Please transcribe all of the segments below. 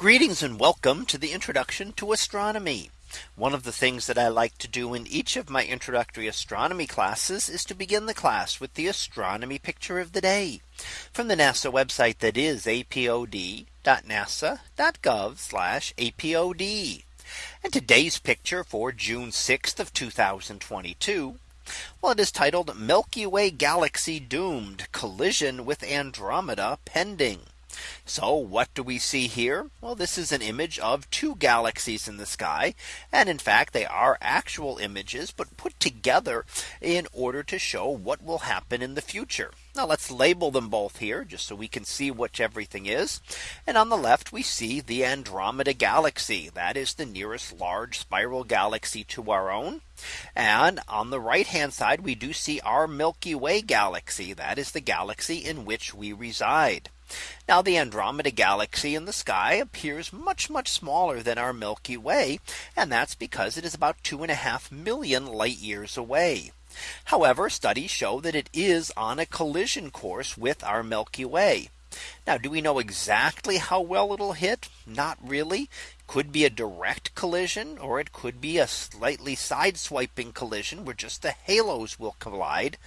Greetings and welcome to the introduction to astronomy. One of the things that I like to do in each of my introductory astronomy classes is to begin the class with the astronomy picture of the day from the NASA website that is apod.nasa.gov apod. And today's picture for June 6th of 2022. Well, it is titled Milky Way Galaxy Doomed Collision with Andromeda Pending. So what do we see here? Well, this is an image of two galaxies in the sky. And in fact, they are actual images, but put together in order to show what will happen in the future. Now let's label them both here just so we can see what everything is. And on the left, we see the Andromeda galaxy. That is the nearest large spiral galaxy to our own. And on the right hand side, we do see our Milky Way galaxy. That is the galaxy in which we reside. Now the Andromeda galaxy in the sky appears much much smaller than our Milky Way. And that's because it is about two and a half million light years away. However, studies show that it is on a collision course with our Milky Way. Now, do we know exactly how well it'll hit? Not really. Could be a direct collision or it could be a slightly side swiping collision where just the halos will collide.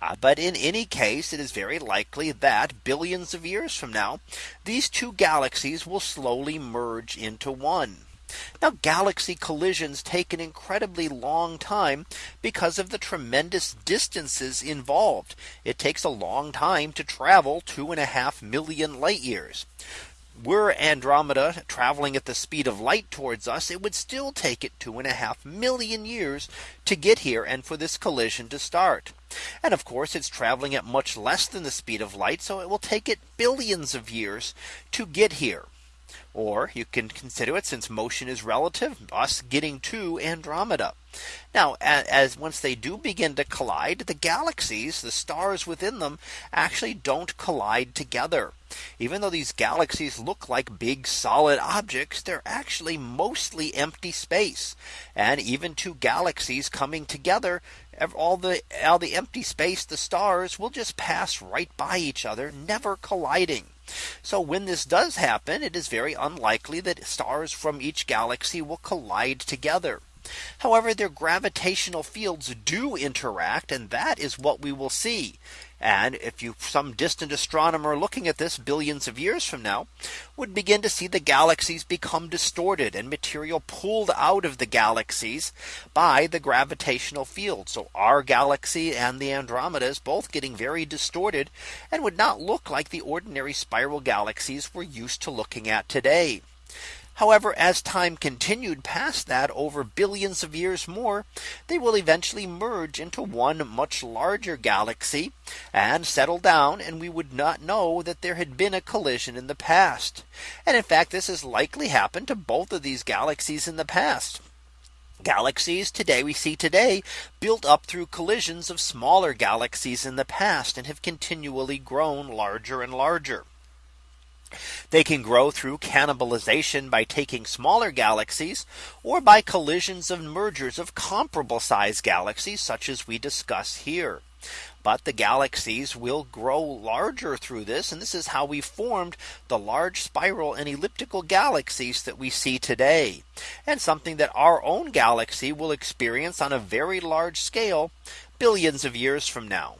Uh, but in any case, it is very likely that billions of years from now, these two galaxies will slowly merge into one. Now galaxy collisions take an incredibly long time because of the tremendous distances involved. It takes a long time to travel two and a half million light years were Andromeda traveling at the speed of light towards us, it would still take it two and a half million years to get here and for this collision to start. And of course, it's traveling at much less than the speed of light. So it will take it billions of years to get here. Or you can consider it since motion is relative us getting to Andromeda. Now as once they do begin to collide the galaxies the stars within them actually don't collide together. Even though these galaxies look like big solid objects they're actually mostly empty space. And even two galaxies coming together all the all the empty space the stars will just pass right by each other never colliding. So when this does happen, it is very unlikely that stars from each galaxy will collide together. However, their gravitational fields do interact and that is what we will see. And if you some distant astronomer looking at this billions of years from now would begin to see the galaxies become distorted and material pulled out of the galaxies by the gravitational field. So our galaxy and the Andromeda is both getting very distorted and would not look like the ordinary spiral galaxies we're used to looking at today. However, as time continued past that over billions of years more, they will eventually merge into one much larger galaxy and settle down and we would not know that there had been a collision in the past. And in fact, this has likely happened to both of these galaxies in the past. Galaxies today we see today built up through collisions of smaller galaxies in the past and have continually grown larger and larger. They can grow through cannibalization by taking smaller galaxies or by collisions and mergers of comparable size galaxies such as we discuss here. But the galaxies will grow larger through this. And this is how we formed the large spiral and elliptical galaxies that we see today. And something that our own galaxy will experience on a very large scale billions of years from now.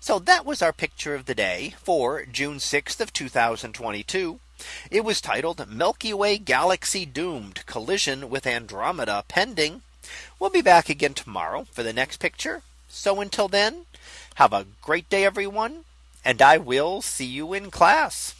So that was our picture of the day for June 6th of 2022. It was titled Milky Way Galaxy Doomed Collision with Andromeda Pending. We'll be back again tomorrow for the next picture. So until then, have a great day, everyone. And I will see you in class.